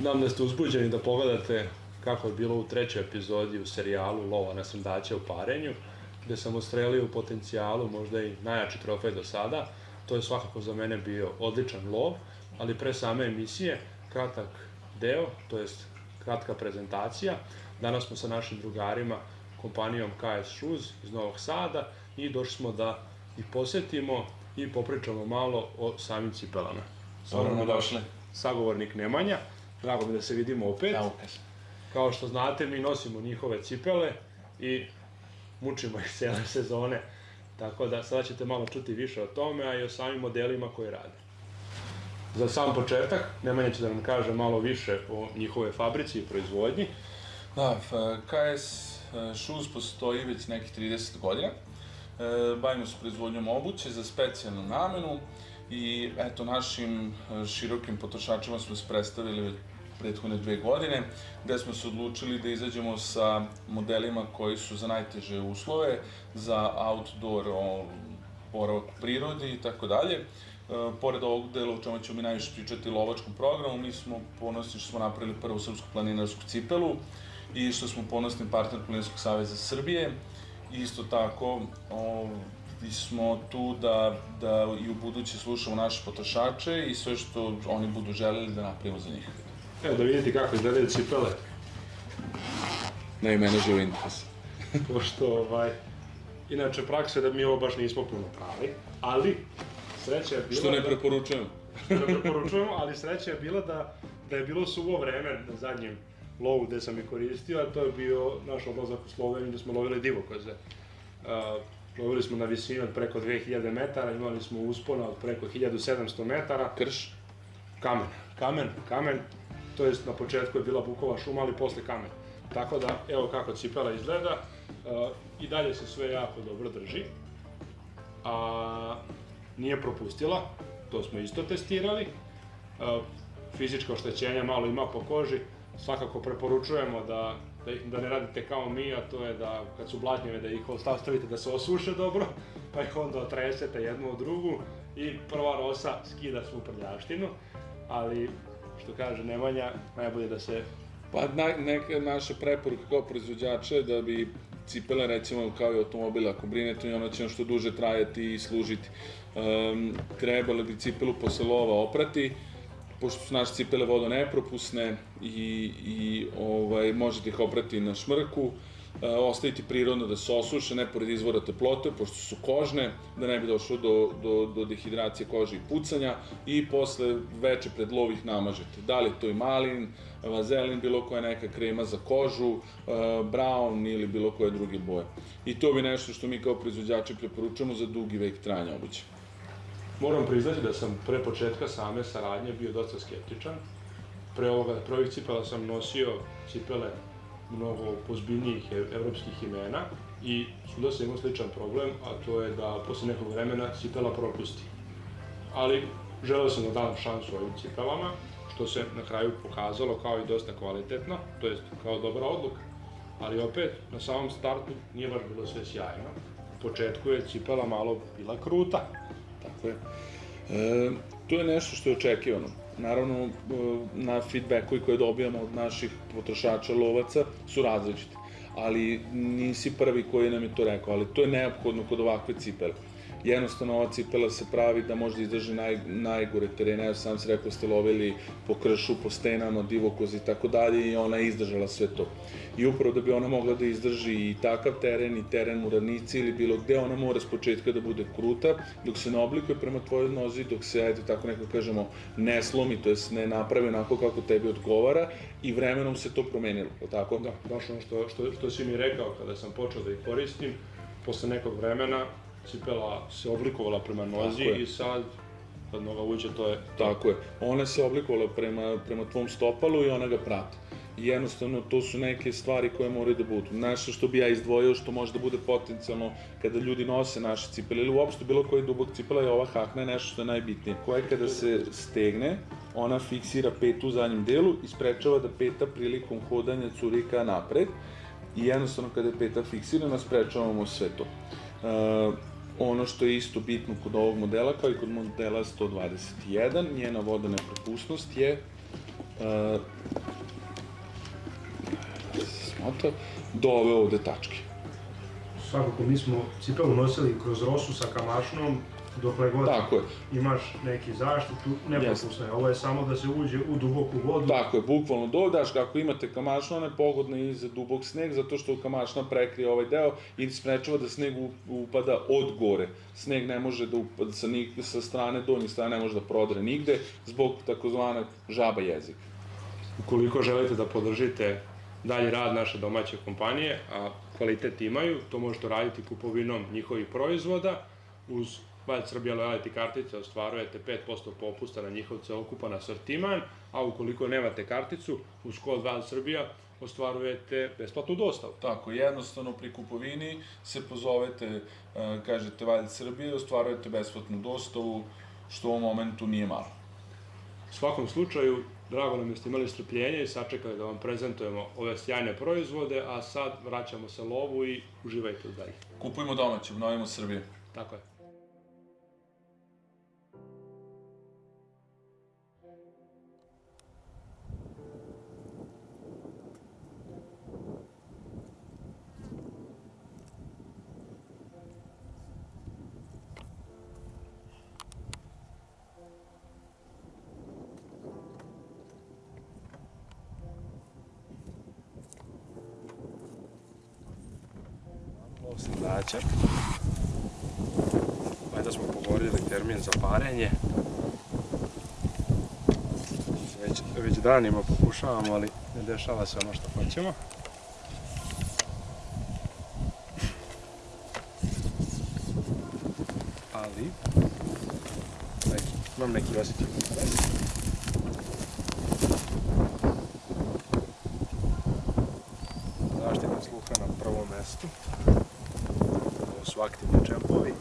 Nam da ste uzbuđeni da pogledate kako je bilo u trećoj epizodi u serijalu Lova na srndaće u parenju, gde sam ustrelio u potencijalu možda i najjači trofej do sada. To je svakako za mene bio odličan lov, ali pre same emisije, kratak deo, to jest kratka prezentacija. Danas smo sa našim drugarima, kompanijom KS Shoes iz Novog Sada i došli smo da ih posetimo i popričamo malo o samim cipelama. Dobro nam došli. Sagovornik Nemanja, drago mi da se vidimo opet. Evo kaže. Kao što znate, mi nosimo njihove cipele i mučimo ih cele sezone. Tako da sada ćete malo čuti više o tome, a i o samim modelima koje rade. Za sam početak, Nemanja će da nam kaže malo više o njihove fabrici i proizvodnji. Da, KS e, Shoes postoji već nekih 30 godina. E, bavimo se proizvodnjom obuće za specijalnu namenu i eto našim e, širokim potrošačima smo se predstavili prethodne dve godine, gde smo se odlučili da izađemo sa modelima koji su za najteže uslove, za outdoor boravak u prirodi i tako dalje. E, pored ovog dela o čemu ćemo mi najviše pričati lovačkom programu, mi smo ponosni što smo napravili prvu srpsku planinarsku cipelu i što smo ponosni partner Planinarskog saveza Srbije. Isto tako, o, smo tu da, da i u buduće slušamo naše potrošače i sve što oni budu želeli da napravimo za njih. Evo da vidite kako izgledaju cipele, Ne i mene živo interes. pošto ovaj, inače praksa je da mi ovo baš nismo puno pravi, ali sreća je bila Što ne da- preporučujem. što ne preporučujemo, ali sreća je bila da, da je bilo suvo vreme na zadnjem lovu gde sam je koristio, a to je bio naš odlazak u Sloveniju gde smo lovili divokoze. Uh, lovili smo na visini od preko 2000 metara, imali smo uspona od preko 1700 metara, Krš? kamen, kamen, kamen, to jest na početku je bila bukova šuma, ali posle kamen. Tako da, evo kako cipela izgleda, uh, i dalje se sve jako dobro drži, a nije propustila, to smo isto testirali, fizičko oštećenje malo ima po koži, svakako preporučujemo da, da, da ne radite kao mi, a to je da kad su blatnjeve da ih ostavite da se osuše dobro, pa ih onda otresete jednu od drugu i prva rosa skida svu prljavštinu, ali što kaže Nemanja, najbolje da se Pa na, neka naša preporuka kao proizvođača je da bi cipele recimo kao i automobil ako brinete ono će što duže trajati i služiti. Um, trebalo bi cipelu posle lova oprati, pošto su naše cipele vodonepropusne i, i ovaj, možete ih oprati na šmrku, e, ostaviti prirodno da se osuše, ne pored izvora teplote, pošto su kožne, da ne bi došlo do, do, do dehidracije kože i pucanja i posle veče pred lov ih namažete. Da li je to i malin, vazelin, bilo koja neka krema za kožu, e, brown ili bilo koje druge boje. I to bi nešto što mi kao proizvođači preporučujemo za dugi vek trajanja obuće. Moram priznati da sam pre početka same saradnje bio dosta skeptičan. Pre ovoga, pre ovih cipela sam nosio cipele mnogo pozbiljnijih evropskih imena i svuda sam imao sličan problem, a to je da posle nekog vremena cipela propusti. Ali želeo sam da dam šansu ovim cipelama, što se na kraju pokazalo kao i dosta kvalitetno, to jest kao dobra odluka. Ali opet, na samom startu nije baš bilo sve sjajno. U početku je cipela malo bila kruta, Tako je. E, to je nešto što je očekivano. Naravno, e, na feedbackovi koje dobijamo od naših potrošača lovaca su različiti. Ali nisi prvi koji nam je to rekao, ali to je neophodno kod ovakve cipele. Jednostavno ova cipela se pravi da može da izdrži naj, najgore terene, ja sam se rekao ste lovili po kršu, po stenama, divokozi i tako dalje i ona je izdržala sve to. I upravo da bi ona mogla da izdrži i takav teren i teren u ravnici ili bilo gde, ona mora s početka da bude kruta, dok se ne oblikuje prema tvojoj nozi, dok se, ajde tako neko kažemo, ne slomi, to jest ne napravi onako kako tebi odgovara i vremenom se to promenilo, tako? Da, baš ono što, što, što si mi rekao kada sam počeo da ih koristim, posle nekog vremena cipela se oblikovala prema nozi i sad kad noga uđe to je Tako je. Ona se oblikovala prema, prema tvom stopalu i ona ga prati. I jednostavno to su neke stvari koje moraju da budu. Nešto što bi ja izdvojio, što može da bude potencijalno kada ljudi nose naše cipele ili uopšte bilo koji dubok cipela je ova hakna je nešto što je najbitnije. Koja kada se stegne, ona fiksira petu u zadnjem delu i sprečava da peta prilikom hodanja curika napred i jednostavno kada je peta fiksirana sprečavamo sve to. Uh, ono što je isto bitno kod ovog modela, kao i kod modela 121, njena vodana propusnost je e, smota, do ove ovde tačke. Svakako, mi smo cipelu nosili kroz rosu sa kamašnom, dokle god Tako je. imaš neki zaštitu, nepropusno je. Ovo je samo da se uđe u duboku vodu. Tako je, bukvalno dodaš, kako imate kamašno, ona je pogodna i za dubok sneg, zato što kamašna prekrije ovaj deo i sprečava da sneg upada od gore. Sneg ne može da upada sa, ni, sa strane, donje strane ne može da prodre nigde, zbog takozvanog žaba jezika. Ukoliko želite da podržite dalji rad naše domaće kompanije, a kvalitet imaju, to možete raditi kupovinom njihovih proizvoda. Uz Wild Srbija Loyalty kartice ostvarujete 5% popusta na njihov celokupan asortiman, a ukoliko nemate karticu, uz kod Wild Srbija ostvarujete besplatnu dostavu. Tako, jednostavno pri kupovini se pozovete, e, kažete Valj Srbije, ostvarujete besplatnu dostavu, što u ovom momentu nije malo. U svakom slučaju, drago nam je da ste imali strpljenje i sačekali da vam prezentujemo ove sjajne proizvode, a sad vraćamo se lovu i uživajte dalje. Kupujmo domaće, obnovimo Srbije. Tako je. Srdačak. Valjda smo pogodili termin za parenje. Već, već danima pokušavamo, ali ne dešava se ono što hoćemo. Ali, neki, imam neki osjećaj. Zaštita sluha na prvom mestu. Su aktivni džempovi.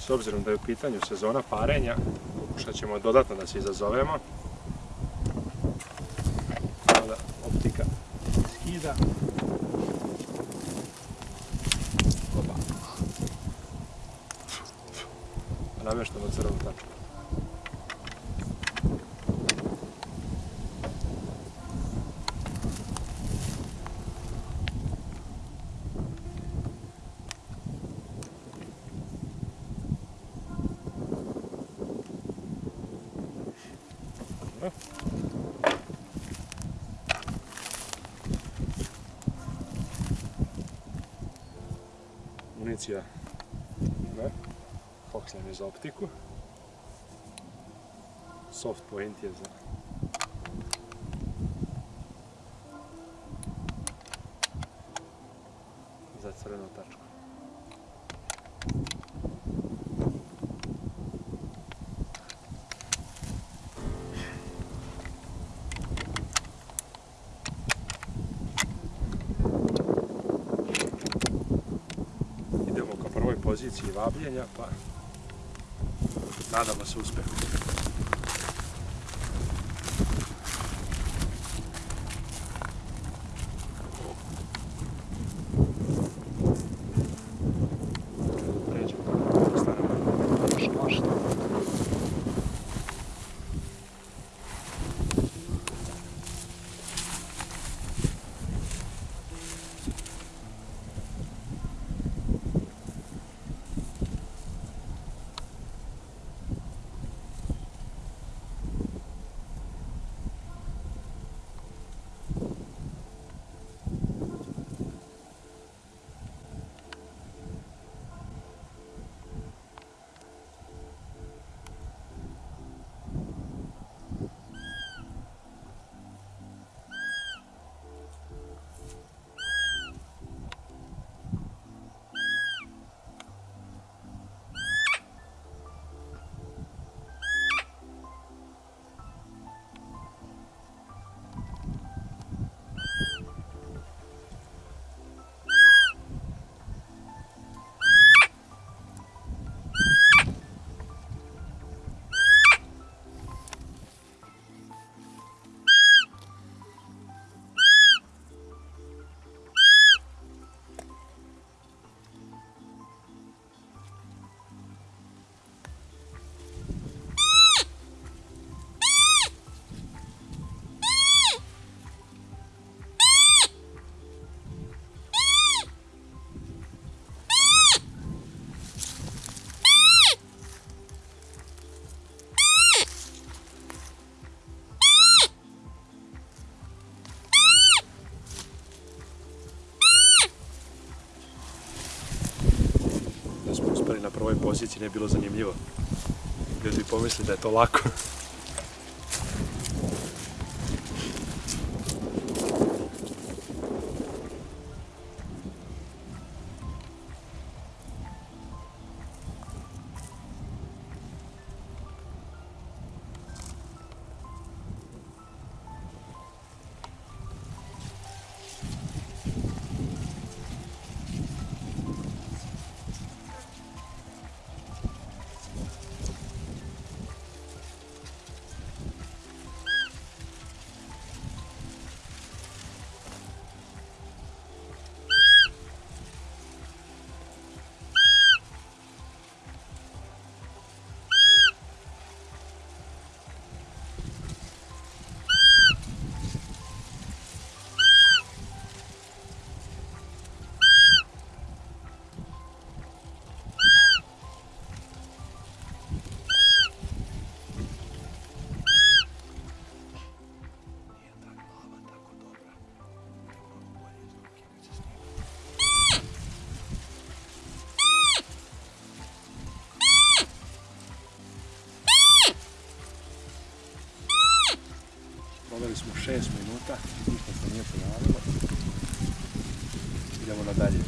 S obzirom da je u pitanju sezona parenja, pokušat ćemo dodatno da se izazovemo. Sada optika skida. Opa. Nameštamo crvenu tačku. Dobro. Municija ne. Je za optiku. Soft point je za za ka prvoj poziciji vabljenja, pa nada às suas perguntas. Uspeli na prvoj poziciji, ne bi bilo zanimljivo. Ljudi bi pomislili da je to lako. Proveli smo 6 minuta, ništa se nije pojavilo. Idemo na dalje.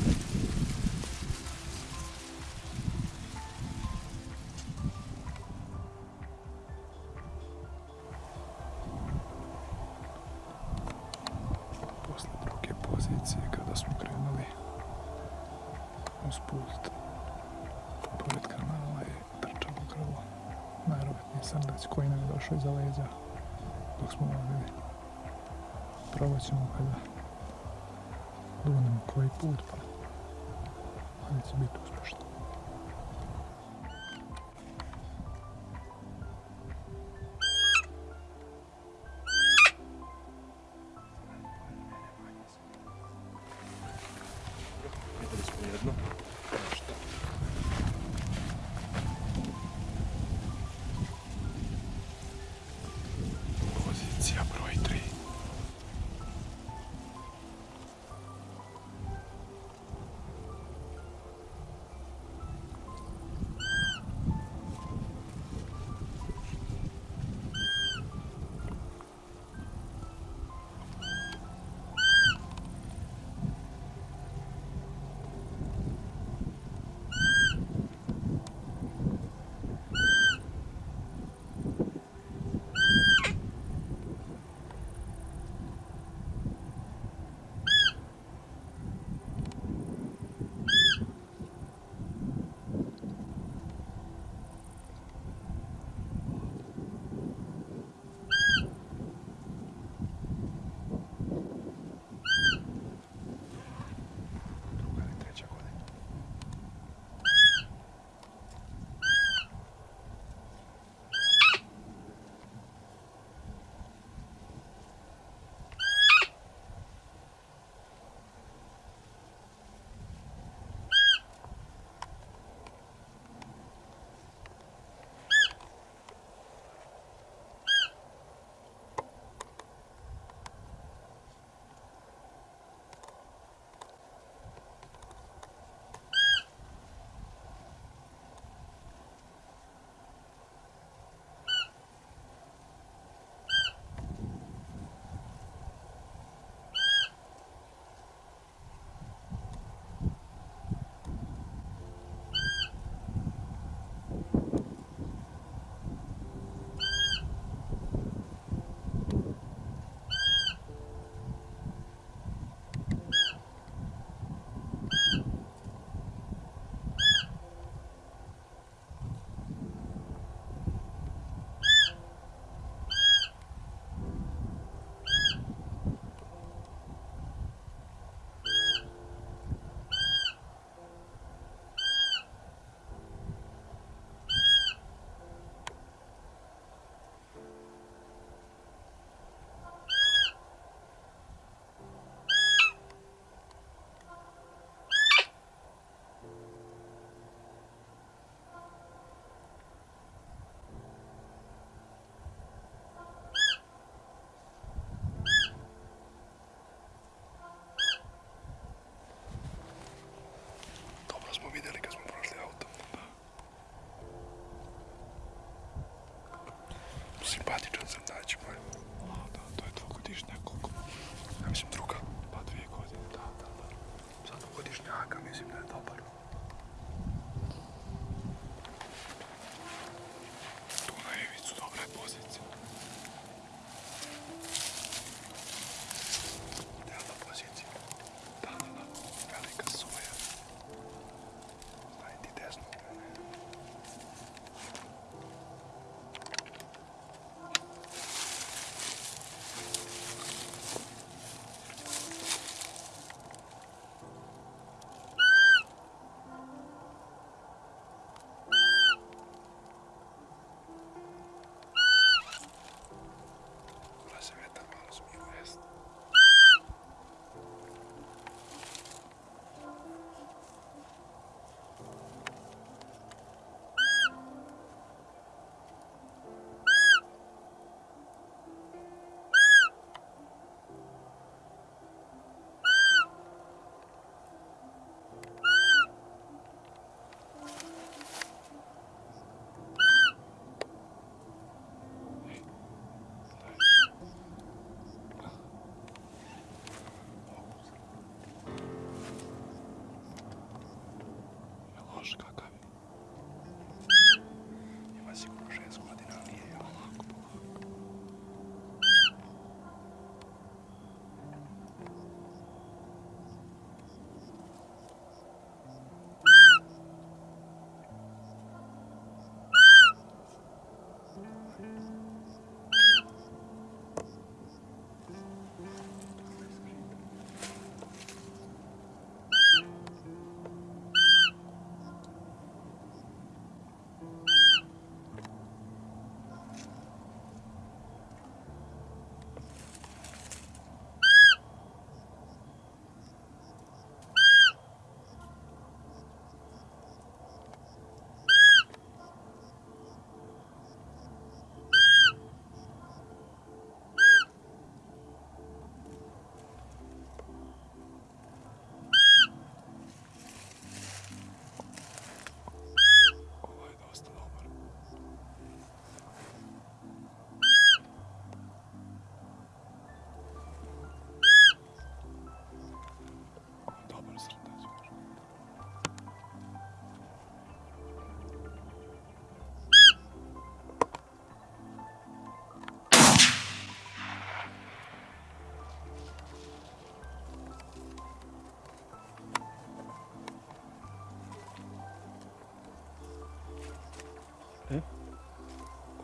Simpatičan srdač moj. Da, to je dvogodišnja koliko? Ja mislim druga. Pa dvije godine, da, da, da. Za dvogodišnjaka mislim da je dobar.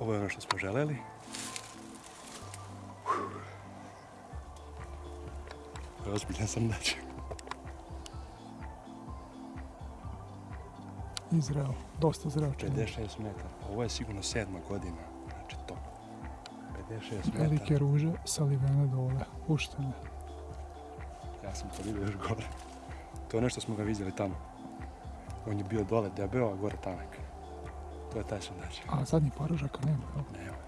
Ovo je ono što smo želeli. Ozbiljan srdač. I zreo, dosta zreo čini. 56 metara. Ovo je sigurno sedma godina. Znači to. 56 metara. Velike ruže salivene dole, puštene. Ja sam to vidio još gore. To je nešto smo ga vidjeli tamo. On je bio dole debeo, a gore tanak. To je taj srdač. A zadnji parožaka nema, jel? Nema.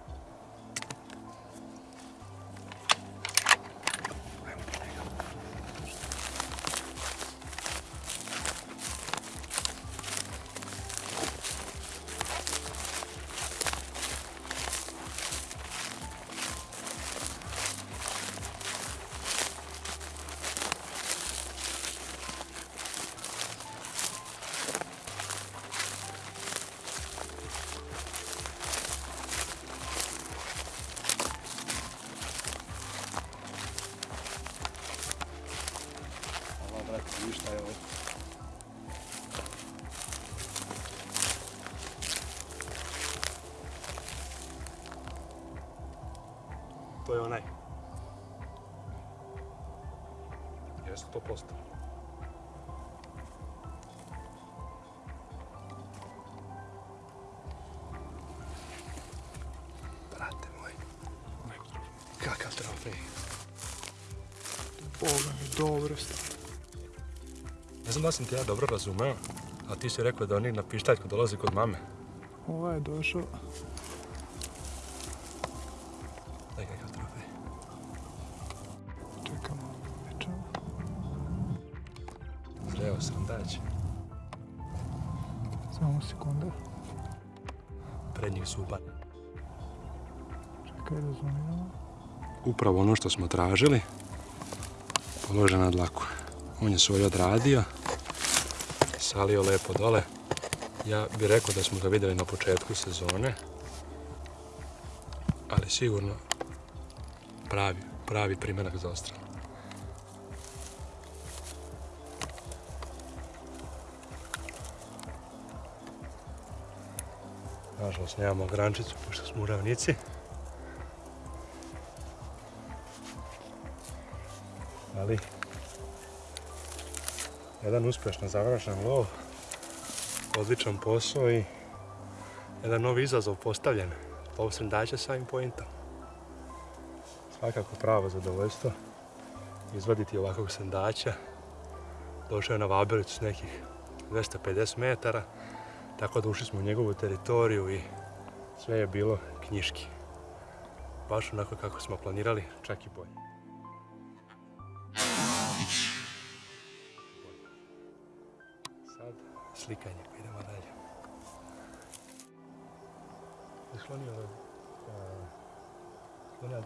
20%. Brate moj, kakav trofej. Boga mi, dobro stane. Ne znam da sam ti ja dobro razumeo, a ti si rekao da oni na pištaljku dolaze kod mame. Ovo je došao Prednjih zuba. Čekaj, razumijem. upravo ono što smo tražili. Položen na dlaku. On je svoj odradio. Salio lepo dole. Ja bih rekao da smo ga vidjeli na početku sezone. Ali sigurno pravi, pravi primjerak za ostral. Nažalost, nemamo grančicu, pošto smo u ravnici. ali jedan uspješno završen lov, odličan posao i jedan novi izazov postavljen. Lov srndaća sa ovim pointom. Svakako pravo zadovoljstvo izvaditi ovakvog srndaća. Došao je na Vabelicu s nekih 250 metara, tako da ušli smo u njegovu teritoriju i sve je bilo knjiški. Baš onako kako smo planirali, čak i bolje. Sad slikanje, pa idemo dalje. Sklonio ovaj... Sklonio